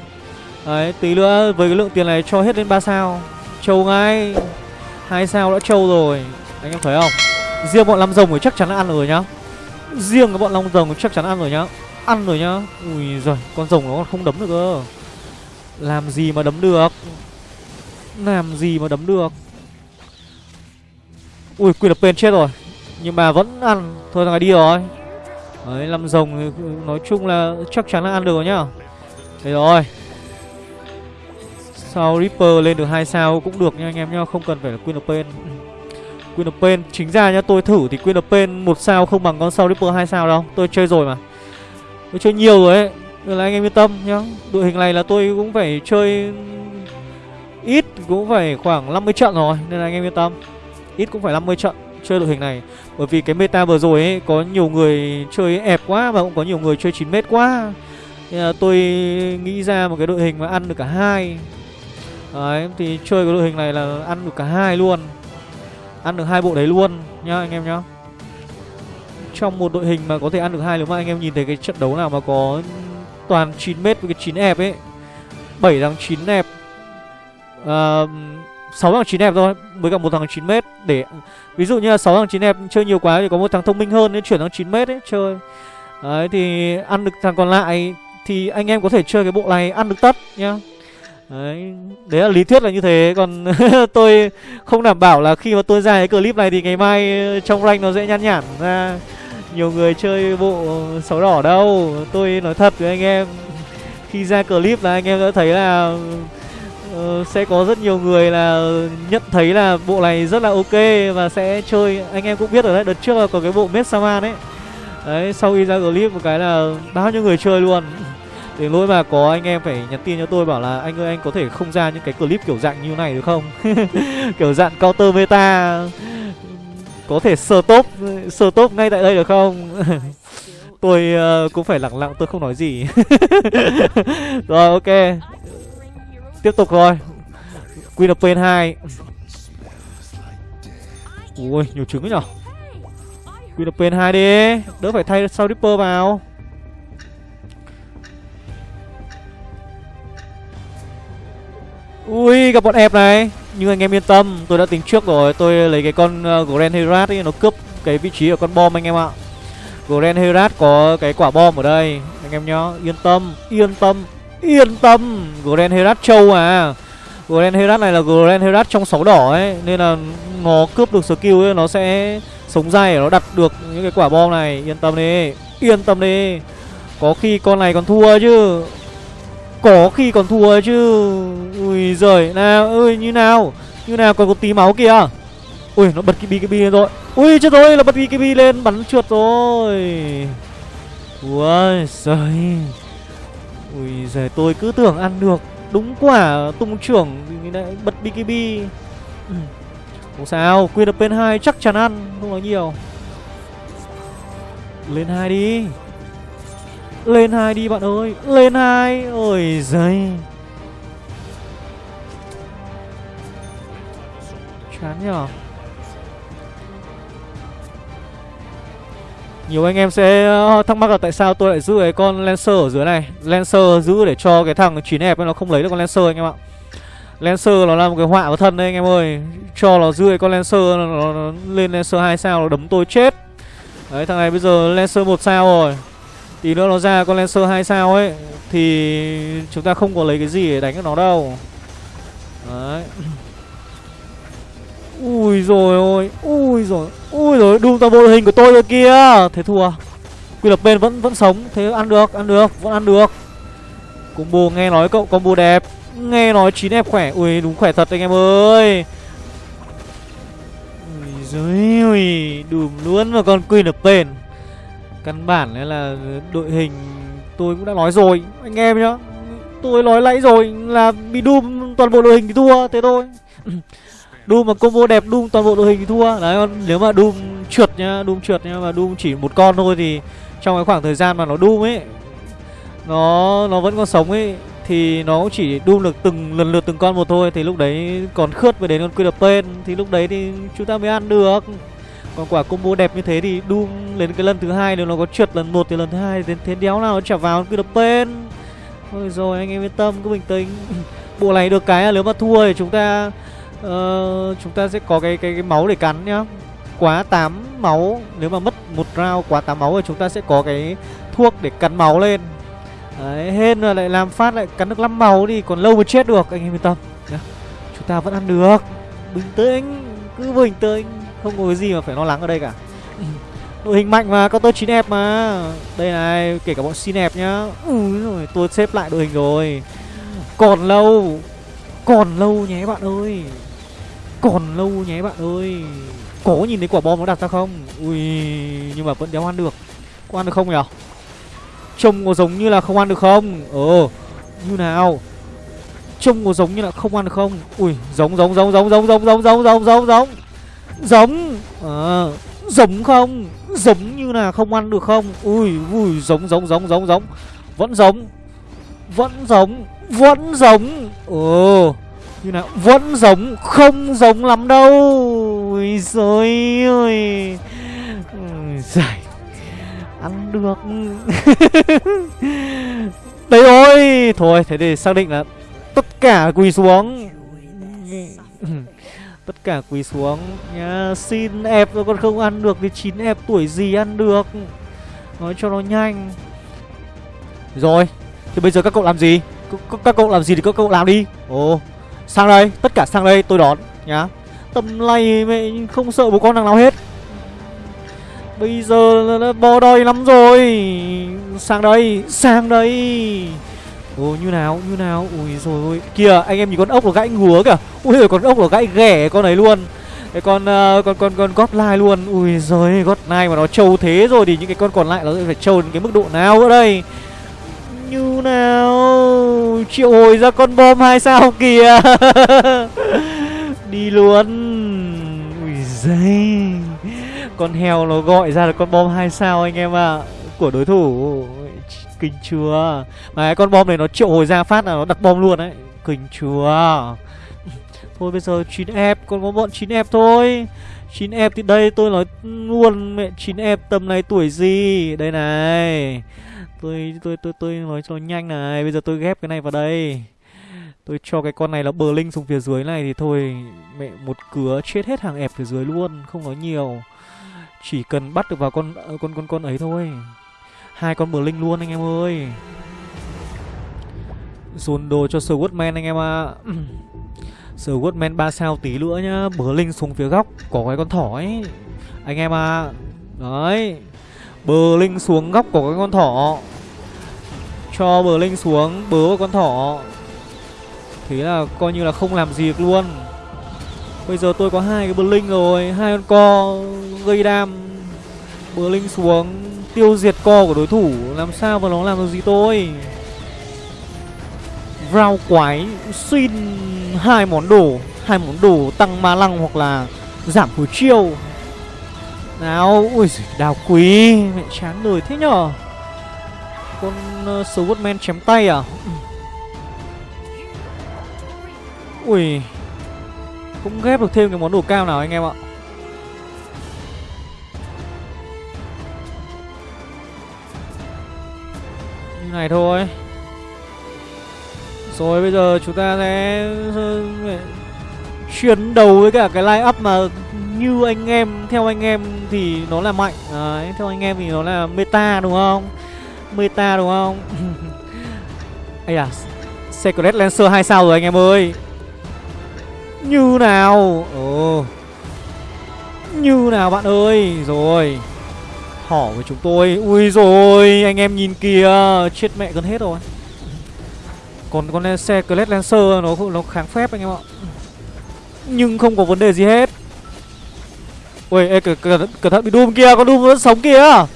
Đấy tí nữa với cái lượng tiền này cho hết lên 3 sao. Trâu ngay. Hai sao đã trâu rồi. Anh em thấy không? Riêng bọn năm rồng thì chắc chắn là ăn rồi nhá. Riêng cái bọn long rồng chắc chắn ăn rồi nhá. Ăn rồi nhá. Ui giời, con rồng nó còn không đấm được cơ. Làm gì mà đấm được? Làm gì mà đấm được? Ui quyền lập pên chết rồi. Nhưng mà vẫn ăn. Thôi thằng này đi rồi. Đấy làm rồng thì nói chung là chắc chắn là ăn được rồi nhá. Thế rồi. Sau Reaper lên được hai sao cũng được nha anh em nhá. Không cần phải là Queen of Pain. Queen of Pain. Chính ra nhá, tôi thử thì Queen of Pain một sao không bằng con sau Ripper hai sao đâu. Tôi chơi rồi mà. Tôi chơi nhiều rồi ấy. Nên là anh em yên tâm nhá. Đội hình này là tôi cũng phải chơi Ít, cũng phải khoảng 50 trận rồi. Nên là anh em yên tâm. Ít cũng phải 50 trận chơi đội hình này. Bởi vì cái meta vừa rồi ấy, Có nhiều người chơi ẹp quá Và cũng có nhiều người chơi 9m quá. Nên là tôi nghĩ ra một cái đội hình mà ăn được cả hai. Đấy, thì chơi cái đội hình này là ăn được cả hai luôn. Ăn được hai bộ đấy luôn nhá anh em nhá. Trong một đội hình mà có thể ăn được hai nếu mà anh em nhìn thấy cái trận đấu nào mà có toàn 9 mét với cái 9 ép ấy. 7 thằng 9 ép uh, 6 thằng 9 ép thôi với cả một thằng 9 mét để ví dụ như là 6 thằng 9 ép chơi nhiều quá thì có một thằng thông minh hơn nên chuyển thằng 9 mét ấy chơi. Đấy thì ăn được thằng còn lại thì anh em có thể chơi cái bộ này ăn được tất nhá. Đấy, đấy là lý thuyết là như thế. Còn tôi không đảm bảo là khi mà tôi ra cái clip này Thì ngày mai ờ, trong rank nó sẽ nhăn nhản ra. Nhiều người chơi bộ sáu đỏ đâu. Tôi nói thật với anh em Khi ra clip là anh em đã thấy là uh, Sẽ có rất nhiều người là nhận thấy là bộ này rất là ok Và sẽ chơi. Anh em cũng biết rồi đấy Đợt trước là có cái bộ Messaman ấy Đấy sau khi ra clip một cái là bao nhiêu người chơi luôn. Đến lỗi mà có anh em phải nhắn tin cho tôi bảo là Anh ơi anh có thể không ra những cái clip kiểu dạng như này được không? Kiểu dạng counter meta. Có thể sờ top sờ top ngay tại đây được không? Tôi uh, cũng phải lặng lặng tôi không nói gì. Rồi ok. Tiếp tục rồi queen of pain hai. Ui nhiều trứng nhở? Queen of pain hai đi. Đỡ phải thay sau ripper vào. Ui, gặp bọn ép này. Nhưng anh em yên tâm, tôi đã tính trước rồi. Tôi lấy cái con ờ, grand herat ấy, nó cướp cái vị trí ở con bom anh em ạ. Grand herat có cái quả bom ở đây. Anh em nhá, yên tâm yên tâm yên tâm. Grand herat châu à. Grand herat này là grand herat trong sáu đỏ ấy, nên là nó cướp được skill ấy, nó sẽ sống dai nó đặt được những cái quả bom này. Yên tâm đi, yên tâm đi. Có khi con này còn thua chứ có khi còn thua chứ. Ui giời, nào, ơi, như nào? Như nào, còn có tí máu kìa. Ui, nó bật cái bi cái bi lên rồi. Ui, chết rồi, là bật cái bi lên, bắn trượt rồi. Ui giời. Ui giời, tôi cứ tưởng ăn được. Đúng quả, tung trưởng lại bật BKB ừ. Không sao Quyên được bên hai chắc chắn ăn, Không nói nhiều. Lên hai đi lên hai đi bạn ơi. Lên hai. Ôi giời. Chán nhở. Nhiều anh em sẽ ờ, thắc mắc là tại sao tôi lại giữ cái con Lancer ở dưới này. Lancer giữ để cho cái thằng 9 hẹp nó không lấy được con Lancer anh em ạ. Lancer nó là một cái họa vào thân đấy anh em ơi. Cho nó giữ cái con Lancer nó, nó, nó lên Lancer 2 sao nó đấm tôi chết. Đấy thằng này bây giờ Lancer một sao rồi. Tí nữa nó ra con Lancer 2 sao ấy, Thì chúng ta không có lấy cái gì để đánh được nó đâu. Đấy. Ui rồi ôi, Ui rồi Ui rồi Doom toàn bộ hình của tôi rồi kia Thế thua. Quy lập bên vẫn vẫn sống, Thế ăn được ăn được, Vẫn ăn được. Combo nghe nói cậu, combo đẹp, Nghe nói 9F khỏe. Ui, đúng khỏe thật anh em ơi. Ui giời ơi, Đùm luôn mà con Queen of Pain Căn bản là đội hình Tôi cũng đã nói rồi, Anh em nhá. Tôi nói nãy rồi là bị Doom toàn bộ đội hình thì thua, Thế thôi. Doom mà combo đẹp, Doom toàn bộ đội hình thì thua. Đấy, còn nếu mà Doom trượt nhá, Doom trượt nhá, Mà Doom chỉ một con thôi thì Trong cái khoảng thời gian mà nó Doom ấy, Nó nó vẫn còn sống ấy, Thì nó chỉ Doom được từng, lần lượt từng con một thôi. Thì lúc đấy còn khướt về đến con Queen đập tên Thì lúc đấy thì chúng ta mới ăn được còn quả combo đẹp như thế thì Doom lên cái lần thứ hai nếu nó có trượt lần một thì lần thứ hai đến thế đéo nào nó trả vào cứ đập bên Thôi rồi anh em yên tâm cứ bình tĩnh. Bộ này được cái là nếu mà thua thì chúng ta uh, Chúng ta sẽ có cái, cái cái máu để cắn nhá. Quá 8 máu Nếu mà mất một round quá 8 máu thì chúng ta sẽ có cái thuốc để cắn máu lên. Đấy, hên là lại làm phát lại cắn được 5 máu thì còn lâu mới chết được Anh em yên tâm nhá. Chúng ta vẫn ăn được. Bình tĩnh Cứ bình tĩnh. Không có cái gì mà phải lo lắng ở đây cả. Đội hình mạnh mà, counter 9 ép mà. Đây này, kể cả bọn xin ép nhá rồi, tôi xếp lại đội hình rồi. Còn lâu Còn lâu nhé bạn ơi. Còn lâu nhé bạn ơi. Có nhìn thấy quả bom nó đặt ra không? Ui, nhưng mà vẫn đéo ăn được. Có ăn được không nhỉ Trông có giống như là không ăn được không? Ờ, như nào? Trông có giống như là không ăn được không? Ui, giống giống giống giống giống giống giống giống giống giống giống. Giống. Ờ Giống không? Giống như là không ăn được không? Ui ui giống giống giống giống giống. Vẫn giống. Vẫn giống. Vẫn giống. Ồ Như nào? Vẫn giống. Không giống lắm đâu. Ui giời ơi. Giải Ăn được. Đấy rồi Thôi thế thì xác định là Tất cả quỳ xuống Tất cả quỳ xuống. Nhá, Xin ép rồi còn không ăn được Thì chín ép tuổi gì ăn được? Nói cho nó nhanh. Rồi, Thì bây giờ các cậu làm gì? C Các cậu làm gì thì các cậu làm đi. Ồ, Sang đây, Tất cả sang đây, tôi đón. Nhá Tầm này mẹ không sợ một con thằng nào hết. Bây giờ là bò đòi lắm rồi. Sang đây Sang đây. Ồ như nào như nào? Ui rồi ôi Kìa anh em nhìn con ốc nó gãy ngứa kìa. Ui rồi con ốc nó gãy ghẻ con ấy luôn. Cái con uh, con con con gót lai luôn. Ui rồi gót lai mà nó trâu thế rồi thì những cái con còn lại nó phải trâu đến cái mức độ nào nữa đây? Như nào? Triệu hồi ra con bom hai sao kìa? Đi luôn. Ui giời. Con heo nó gọi ra được con bom hai sao anh em ạ? À, của đối thủ. Kinh chưa? Mà cái con bom này nó triệu hồi ra phát là nó đặt bom luôn đấy. Kinh chưa? Thôi bây giờ 9F Còn có bọn 9F thôi. 9F thì đây, tôi nói luôn, mẹ 9F tầm này tuổi gì? Đây này. Tôi tôi tôi tôi nói cho nhanh này, Bây giờ tôi ghép cái này vào đây. Tôi cho cái con này là bờ linh xuống phía dưới này Thì thôi, mẹ một cửa chết hết hàng ép phía dưới luôn, Không nói nhiều. Chỉ cần bắt được vào con ờ, con con con ấy thôi hai con bờ linh luôn anh em ơi. Dồn đồ cho Swordman anh em ạ. À. Swordman 3 sao tí nữa nhá. Bờ linh xuống phía góc, Có cái con thỏ ấy. Anh em à Đấy. Bờ linh xuống góc của cái con thỏ. Cho bờ linh xuống, Bớ con thỏ. Thế là coi như là không làm gì được luôn. Bây giờ tôi có hai cái bờ linh rồi, hai con co, gây đam. Bờ linh xuống tiêu diệt co của đối thủ làm sao mà nó làm được gì tôi? Rau quái xin hai món đồ hai món đồ tăng ma lăng hoặc là giảm hồi chiêu. Nào ui đào quý mẹ chán đời thế nhở? Con uh, swordman chém tay à? Ui cũng ghép được thêm cái món đồ cao nào anh em ạ? Này thôi. Rồi bây giờ chúng ta sẽ Chuyển đầu với cả cái line up mà Như anh em Theo anh em thì nó là mạnh. Đấy, Theo anh em thì nó là meta đúng không? Meta đúng không? Ây à Secret Lancer 2 sao rồi anh em ơi. Như nào? Ồ. Như nào bạn ơi? Rồi. Hỏ với chúng tôi Ui rồi anh em nhìn kìa Chết mẹ gần hết rồi Còn con xe Clash Lancer nó nó kháng phép anh em ạ Nhưng không có vấn đề gì hết Ui, ê, cẩn, cẩn, cẩn thận bị Doom kia, con Doom vẫn sống kìa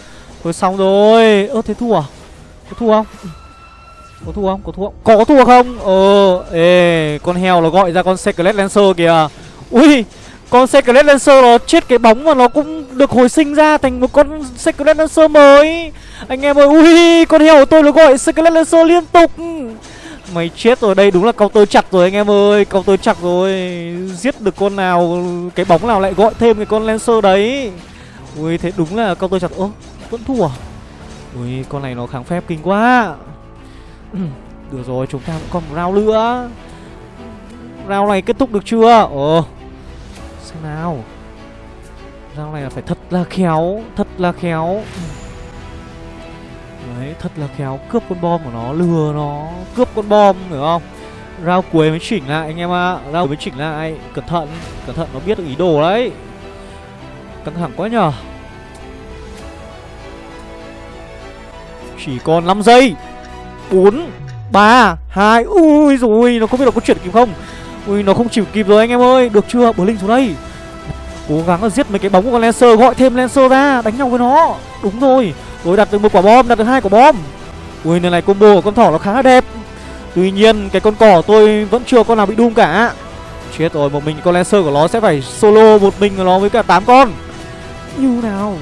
Thôi xong rồi Ơ thế thua à? Có thua không? Có thua không? Có thua không? Có thua không? Ờ, ê, con heo nó gọi ra con Secret Lancer kìa Ui, con Secret Lancer nó chết cái bóng mà nó cũng được hồi sinh ra thành một con Secret Lancer mới. Anh em ơi, ui, con heo của tôi nó gọi Secret Lancer liên tục. Mày chết rồi, đây đúng là câu tôi chặt rồi anh em ơi câu tôi chặt rồi. Giết được con nào, cái bóng nào lại gọi thêm cái con Lancer đấy. Ui, thế đúng là câu tôi chặt. Ơ, vẫn thua à? Ui, con này nó kháng phép kinh quá. Được rồi, chúng ta cũng còn một round nữa. Round này kết thúc được chưa? Ồ. Xem nào. Dao này là phải thật là khéo Thật là khéo. Đấy, thật là khéo Cướp con bom của nó, lừa nó Cướp con bom, hiểu không? rao cuối mới chỉnh lại anh em ạ. À. rao mới chỉnh lại Cẩn thận, cẩn thận nó biết được ý đồ đấy. Căng thẳng quá nhờ. Chỉ còn 5 giây. 4 3 2 Ui rồi Nó không biết là có chuyển kịp không? Ui, nó không chịu kịp rồi anh em ơi. Được chưa? Bờ Linh xuống đây. Cố gắng là giết mấy cái bóng của con Lancer, Gọi thêm Lancer ra, Đánh nhau với nó. Đúng rồi. Rồi đặt được một quả bom, Đặt được hai quả bom. Ui lần này combo của con thỏ nó khá là đẹp. Tuy nhiên, cái con cỏ tôi vẫn chưa con nào bị đun cả. Chết rồi, một mình con Lancer của nó sẽ phải solo một mình của nó với cả 8 con. Như nào?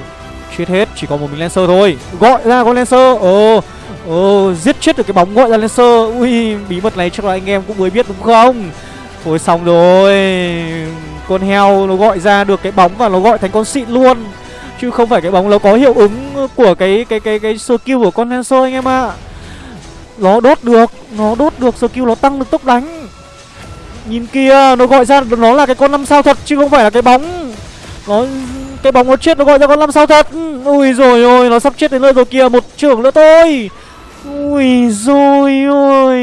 Chết hết, chỉ còn một mình Lancer thôi. Gọi ra con Lancer. Ờ Ờ giết chết được cái bóng gọi ra Lancer. Ui, bí mật này chắc là anh em cũng mới biết đúng không? Thôi xong rồi. Con heo nó gọi ra được cái bóng và nó gọi thành con xịn luôn. Chứ không phải cái bóng nó có hiệu ứng của cái cái cái cái skill của con Hanso anh em ạ. À. Nó đốt được, Nó đốt được skill, nó tăng được tốc đánh. Nhìn kia, nó gọi ra, nó là cái con năm sao thật chứ không phải là cái bóng. Nó, cái bóng nó chết, nó gọi ra con năm sao thật. Ui rồi ôi, nó sắp chết đến nơi rồi kìa, Một trưởng nữa thôi. Ui rồi ôi.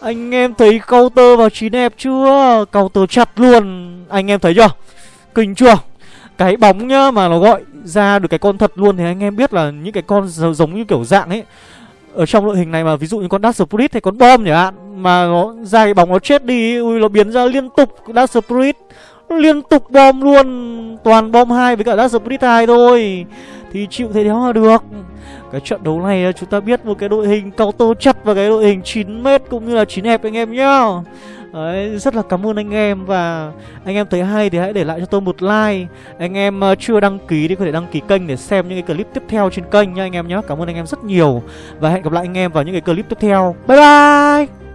Anh em thấy counter vào chín đẹp chưa? Counter chặt luôn. Anh em thấy chưa? Kinh chưa? Cái bóng nhá mà nó gọi ra được cái con thật luôn Thì anh em biết là những cái con giống như kiểu dạng ấy. Ở trong đội hình này mà, ví dụ như con Dark Spirit hay con bom nhỉ hạn, mà nó ra cái bóng nó chết đi, ui, nó biến ra liên tục Dark Spirit. Liên tục bom luôn. Toàn bom hai với cả Dark Spirit 2 thôi. Thì chịu thế đéo là được cái trận đấu này ờ, chúng ta biết một cái đội hình counter chặt và cái đội hình 9m cũng như là 9 hẹp anh em nhá. Đấy, rất là cảm ơn anh em và anh em thấy hay thì hãy để lại cho tôi một like. Anh em ờ, chưa đăng ký thì có thể đăng ký kênh để xem những cái clip tiếp theo trên kênh nha anh em nhé Cảm ơn anh em rất nhiều Và hẹn gặp lại anh em vào những cái clip tiếp theo. Bye bye!